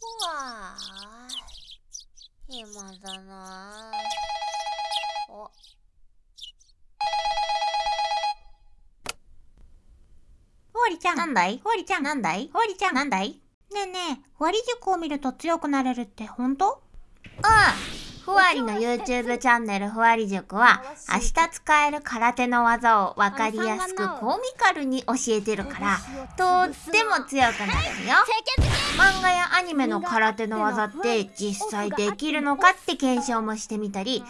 うわー暇だなおふわりちゃん。なんだい？ふわりちゃん。なんだい？ふわりちゃん。なんだい？ねえねえ、ふわり塾を見ると強くなれるって本当？うん。ふわりの YouTube チャンネルふわり塾は明日使える空手の技をわかりやすくコミカルに教えてるからとっても強くなれるよ。漫画やアニメの空手の技って実際できるのかって検証もしてみたり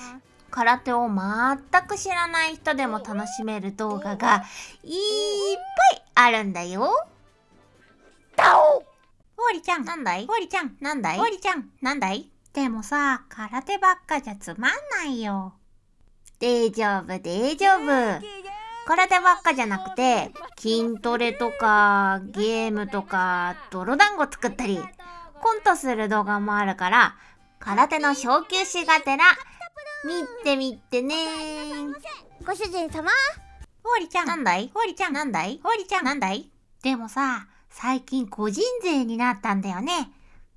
空手を全く知らない人でも楽しめる動画がいっぱいあるんだよ。ふわりちゃん。なんだい？ふわりちゃん。なんだい？ふわりちゃん。なんだい？でもさ、空手ばっかじゃつまんないよ。大丈夫、大丈夫。空手ばっかじゃなくて、筋トレとか、ゲームとか、泥団子作ったり、コントする動画もあるから、空手の昇級しがてら、見てみてねご主人様？ふわりちゃん。なんだい？ふわりちゃん。なんだい？ふわりちゃん。なんだい？でもさ、最近個人税になったんだよね。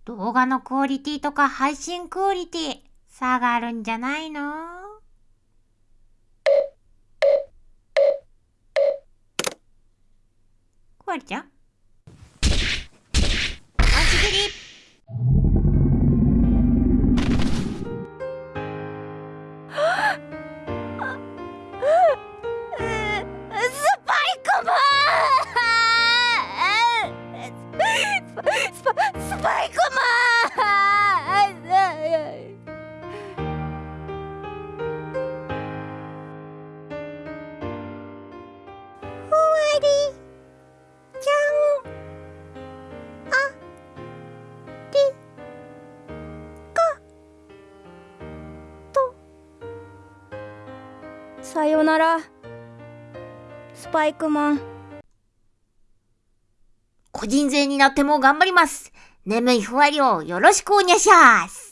動画のクオリティとか配信クオリティ、下がるんじゃないの？クワリちゃん？さよならスパイクマン個人税になっても頑張ります。眠いふわりをよろしくおにゃしゃーす。